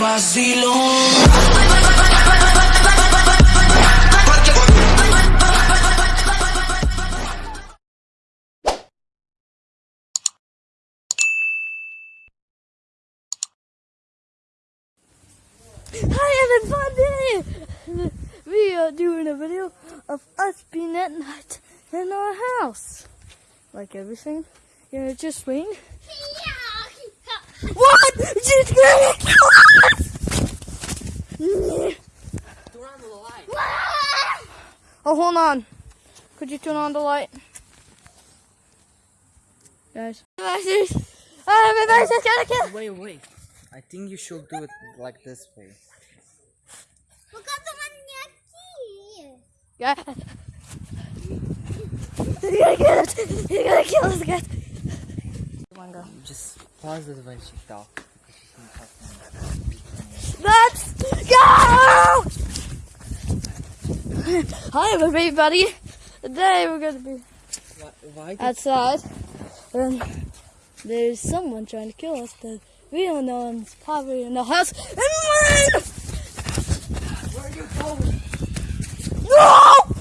Hi everybody! We are doing a video of us being at night in our house. Like everything. Yeah, just swing. What? She's gonna kill us! Oh, hold on. Could you turn on the light? Guys. Oh, Everybody's just gonna kill Wait, wait. I think you should do it like this way. Yeah. He's gonna kill us. He's gonna kill us, guys. Go. Just pause when she talks. Let's go! Hi, everybody. Today we're gonna be Why, why outside, and there's someone trying to kill us that we don't know, and it's probably in the house. And run! Where are you going? No!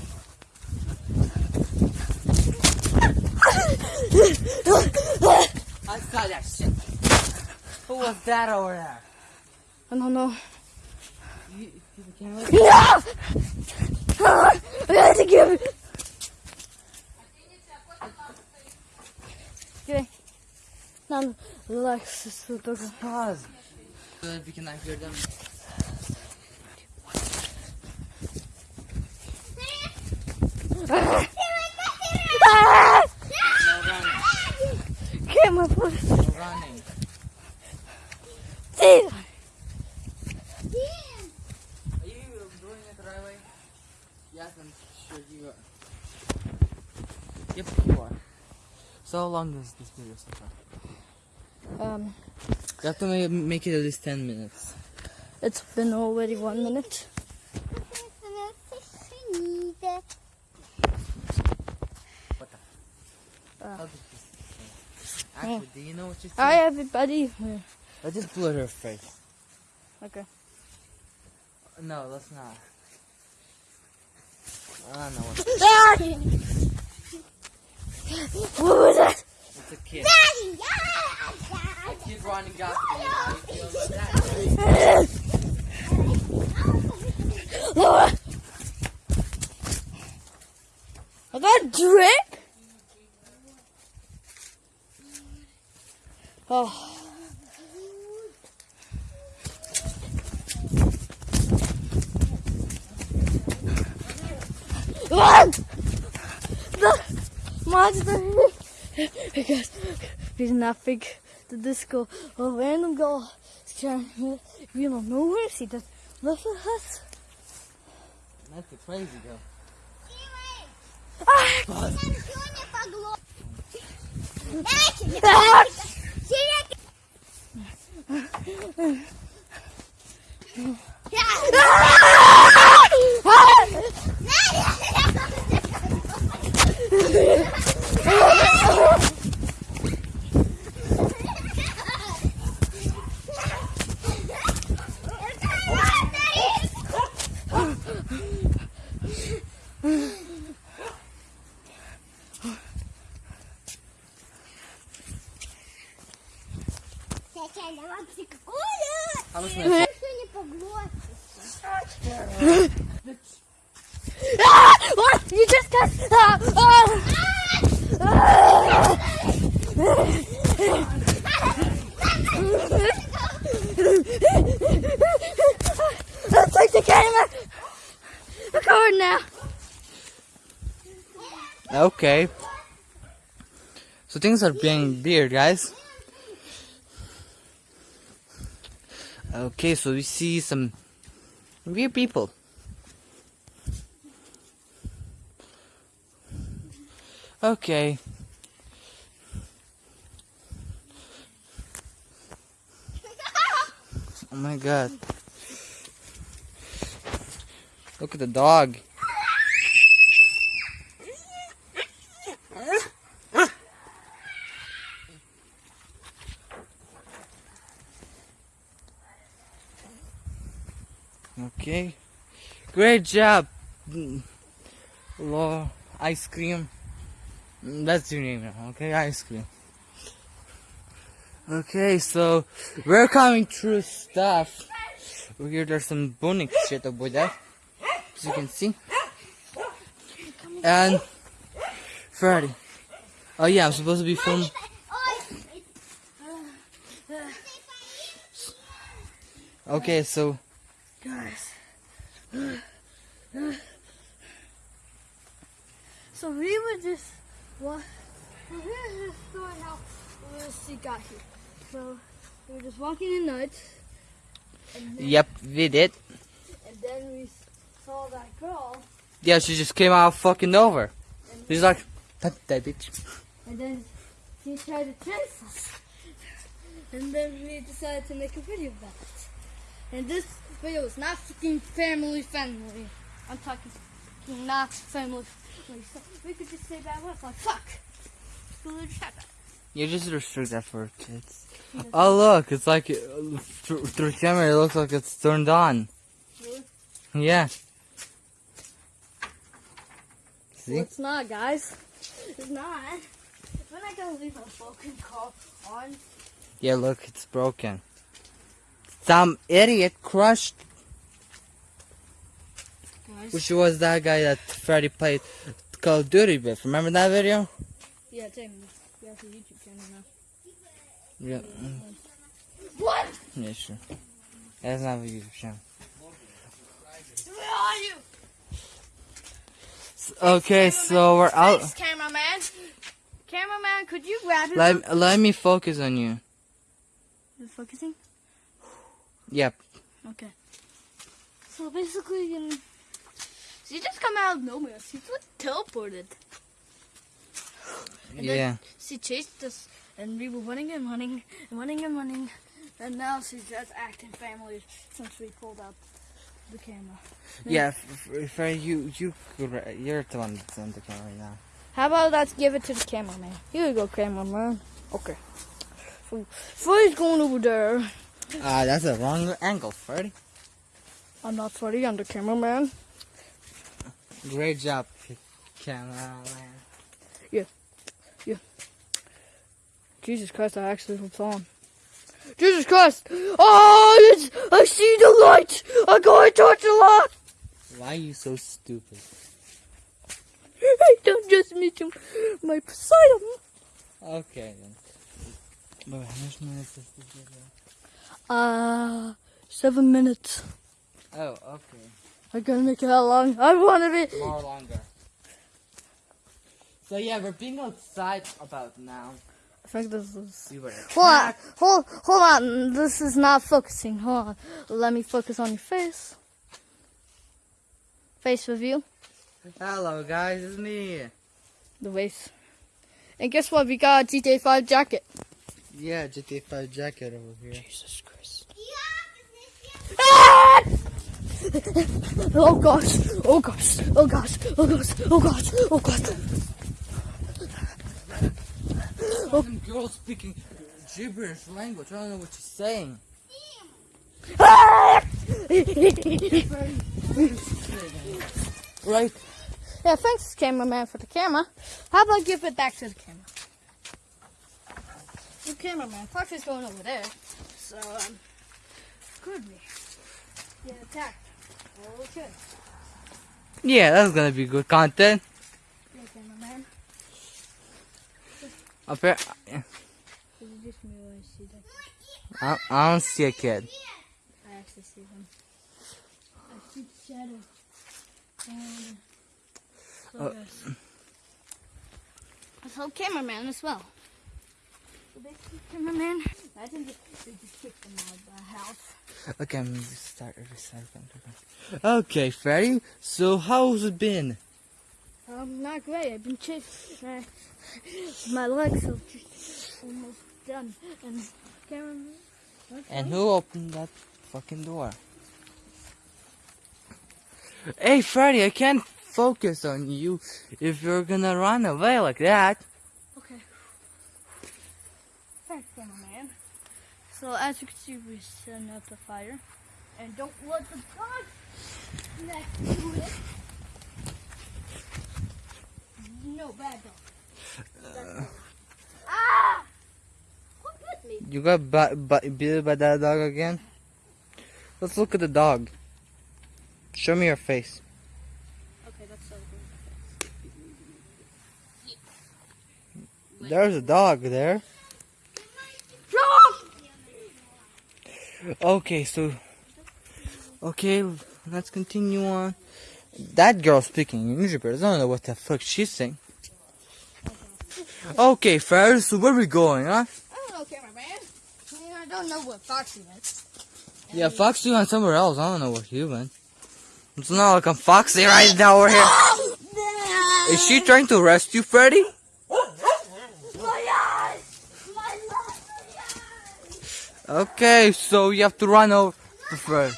I saw that shit. Who was that over there? I don't know. You, you can't No! I got to give it. Okay. Now, relax. Talk. pause. So that we can hear them. Ah! No running. Get my foot. No running. See? Are you doing it the right way? Yes, I'm sure you are. Yep, you are. So how long is this video so far? Um, You have to make, it at least 10 minutes. it's been already one minute. This Actually, do you know what you said? Hi, everybody. Let's just blur her face. Okay. No, let's not. I don't know what. What was that? It's a kid. Running you. How do you feel about that? Laura! I got a drink? Oh. Run! The monster because he's not big the disco. A random girl is trying to we don't know where she does look at us. That's a crazy girl. Ah! What? You just got. Ah! Let's take the camera. Record now. Okay. So things are being weird, guys. Okay, so we see some weird people. Okay. Oh my god. Look at the dog. Okay. Great job. Law ice cream. That's your name now, okay? Ice cream. Okay, so we're coming through stuff. Over here there's some boning shit over there. As you can see. And Freddy. Oh yeah, I'm supposed to be filming. Okay, so Guys. So we were just what well, here's the story how we got here. So we were just walking in then, yep, we did. and then we saw that girl Yeah, she just came out fucking over. and, She's like, that, that bitch. and then she tried to chase us. And then we decided to make a video about it. And this video is not fucking family friendly. I'm talking not family friendly. So we could just say bad words like fuck. So we just have that. You just restrict that for kids. Oh look, it's like uh, through, through camera. It looks like it's turned on. Really? Yeah. Well, See? it's not, guys. It's not. We're not gonna leave our fucking car on. Yeah, look, it's broken. Some idiot crushed, Guys. which was that guy that Freddy played Call of Duty with. Remember that video? Yeah, Jamie. You have a YouTube channel now. Yeah. What? Yeah, sure. That's not a YouTube channel. Where are you? Okay, so we're out. Thanks, cameraman. Cameraman, could you grab him? Let, let me focus on you. Is it focusing? Yep. Okay. So basically, um, she just come out of nowhere. She's like teleported. And then Yeah. She chased us, and we were running and running and running and running. And now she's just acting family since we pulled out the camera. Yeah, f- f- Freddy, you, you, you're the one that's on the camera right now. How about let's give it to the cameraman? Here you go, cameraman. Okay. So, Freddy's going over there. Ah, that's a wrong angle, Freddy. I'm not Freddy, I'm the cameraman. Great job, cameraman. Yeah. Yeah. Jesus Christ, I actually was on. Jesus Christ! Oh, it's, I see the light! I gotta touch the light! Why are you so stupid? I don't just meet him, my Poseidon! Okay then. Uh, seven minutes. Oh, okay. I gotta make it how long? I wanna be. More longer. So yeah, we're being outside about now. I think this is. We were Hold on, hold, hold on. This is not focusing. Hold on. Let me focus on your face. Face review. Hello guys, it's me. The face. And guess what? We got a GTA 5 jacket. Yeah, GTA 5 jacket over here. Jesus Christ. Ah! oh gosh, oh gosh, oh gosh, oh gosh, oh gosh, oh gosh. Some girl speaking gibberish language. I don't know what she's saying. Ah! Right? yeah, thanks, cameraman, for the camera. How about give it back to the camera? Cameraman, Fox is going over there, so um, could be get attacked. Okay, Yeah, that's gonna be good content. yeah, cameraman. Up here, Is it just me when I? I, don't see a kid. I actually see them. I see the shadow. And so Uh, yes. So cameraman as well. Basically cameraman. Imagine they they just kicked them out of the house. Okay, I'm gonna start recycling. Okay, Freddy. So how's it been? Um, not great. I've been chased. Uh, my legs are just almost done. And cameraman. what's And who opened that fucking door? Hey, Freddy, I can't focus on you if you're gonna run away like that. Okay. Thanks, cameraman. So as you can see, we're setting up a fire. And don't let the dog next to it. No bad dog. ah! Who bit me? You got bit by that dog again? Let's look at the dog. Show me your face. Okay, that's so good. There's a dog there. Okay, so. Okay, let's continue on. That girl speaking English, but I don't know what the fuck she's saying. Okay, Ferris, so where we going, huh? I don't know, cameraman. I mean, I don't know what Foxy is. Yeah, Foxy went somewhere else. I don't know where he went. It's not like I'm Foxy right now. We're here. Is she trying to arrest you, Freddy? My eyes! My eyes! Okay, so you have to run over to Freddy.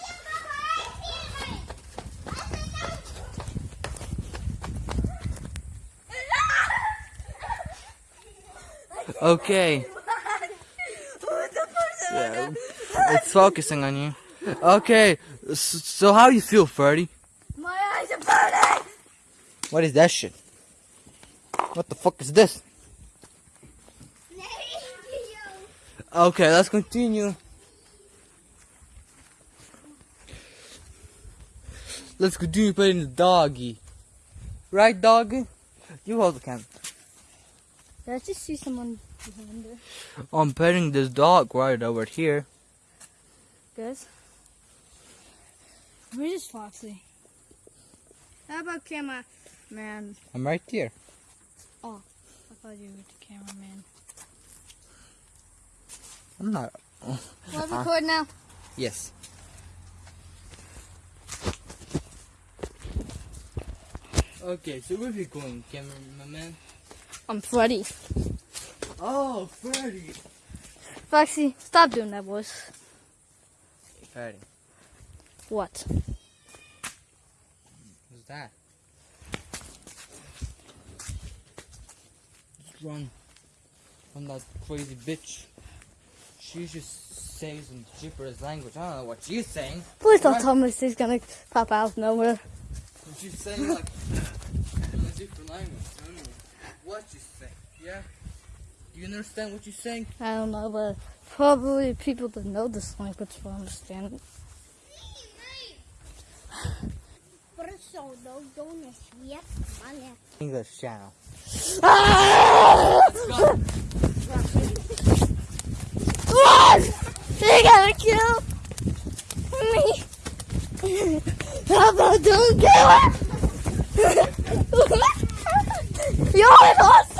Okay, yeah, it's focusing on you. Okay, so how you feel, Freddy? My eyes are burning! What is that shit? What the fuck is this? Okay, let's continue. Let's continue playing the doggy. Right, doggy? You hold the camera. Did I just see someone behind there? I'm petting this dog right over here. Guys? Where is Foxy? How about camera man? I'm right here. Oh, I thought you were the cameraman. I'm not. We're recording ah. now. Yes. Okay, so where are we going, cameraman? I'm Freddy. Oh, Freddy. Foxy, stop doing that voice. Freddy. What? Who's that? Just run from that crazy bitch. She's just saying some gibberish language. I don't know what she's saying. Please don't What? tell me she's gonna pop out of nowhere. But she's saying like in a different language. I don't know what she's saying. Yeah. Do you understand what she's saying? I don't know, but probably people that know this language will understand it. Persoonlijk doen is weer mannen. English channel. Ah! Run! They gotta kill me! How about don't kill her? You're only lost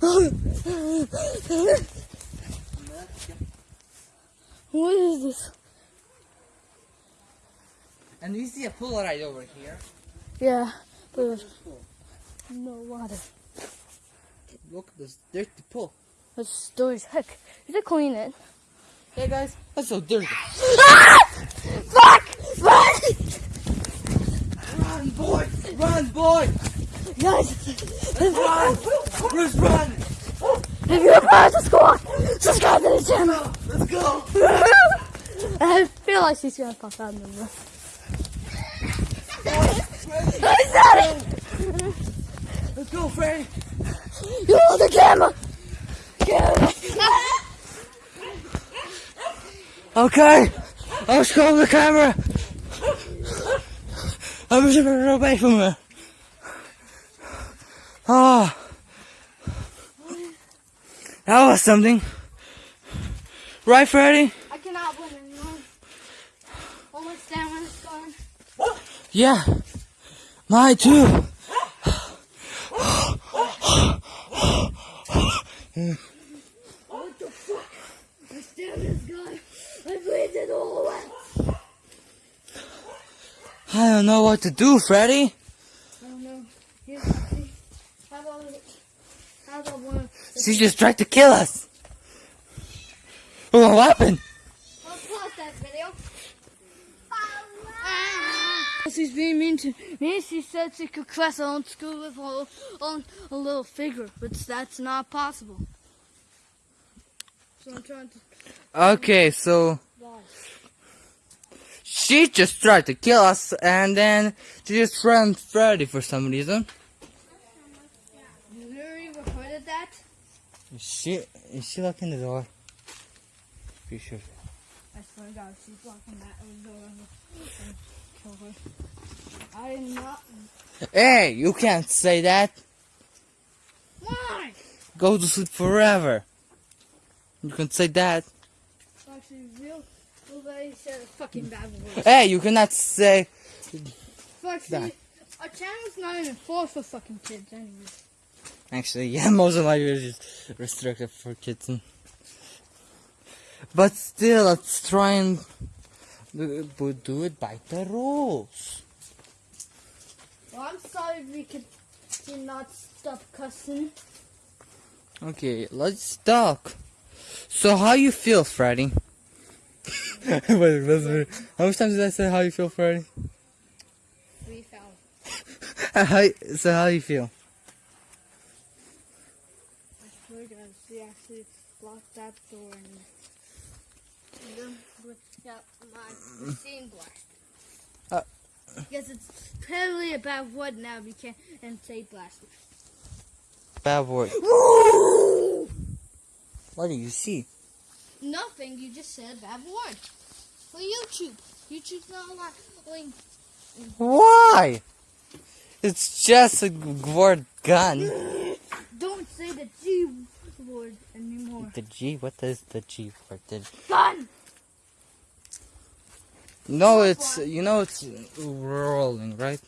What is this? And you see a pool right over here. Yeah, but no water. Look at this dirty pool. This door's heck. You should clean it. Hey guys, that's so dirty. Ah! Fuck! Fuck! Run, boy! Run, boy! Guys, Run! Who's run? if you're part of the squad, subscribe to the channel. Let's go! I feel like she's gonna pop out in the room. I said it! Let's go, Freddy! You hold the camera! Camera! Okay, I'm going the camera. I'm just running away from her. Ah, that was something. Right, Freddy? I cannot win anymore. All my stamina's gone. Yeah, mine too. What the fuck? My stamina's gone. I breathed it all away. I don't know what to do, Freddy. I don't know. How about how about one? She just tried to kill us. What happened? I'll pause that video. She's being mean to me. She said she could cross her own school with her own a little figure, but that's not possible. what I'm trying to. Okay, so she just tried to kill us, and then she just ran Freddy for some reason. You literally recorded that? Is she is she locking the door? Be sure. I swear to God, she's locking that door I am not. Hey, you can't say that. Why? Go to sleep forever. You can say that. Actually, real. Nobody said a fucking bad word. Hey, you cannot say. Actually, our channel's not even for for fucking kids anyway. Actually, yeah, most of my videos is restricted for kids. But still, let's try and but do it by the rules. Well, I'm sorry we could did not stop cussing. Okay, let's talk. So, how you feel, Freddy? Wait, that's very- how much times did I say how you feel, Freddy? Three thousand. how, so, how you feel? I swear to God, she actually locked that door and then got my machine blast. Uh. Because it's clearly about wood now. We can't and say blast. Bad word. What do you see? Nothing. You just said a bad word. For YouTube. YouTube's not allowing. Why? It's just a word gun. Don't say the G word anymore. The G? What is the G word? The Gun. No, it's you know it's rolling, right?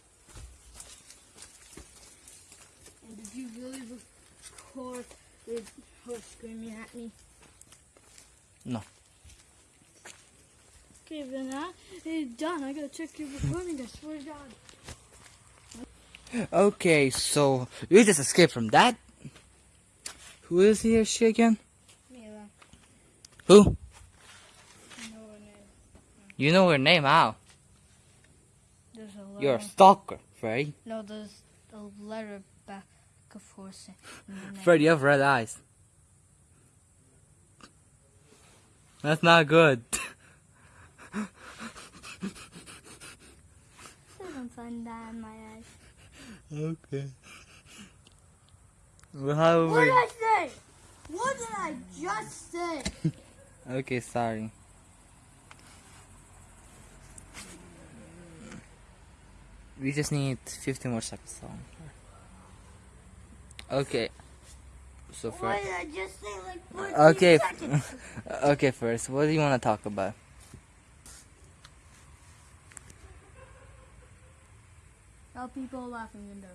And did you really record with her screaming at me? No. Okay, then I, it's done. I gotta check your recording. I swear to God. Okay, so you just escaped from that. Who is he or she again? Mila, Who? you know her name. You know her name? How? There's a letter. You're a stalker, Freddy. No, there's a letter back of course. in. Freddy, you have red eyes. That's not good. I don't find that in my eyes. okay. Well, how What did I say? What did I just say? Okay, sorry. We just need 50 more seconds long. Okay. So What first, did I just say? Like 14 okay, seconds. okay. First, what do you want to talk about? Now people laughing in there.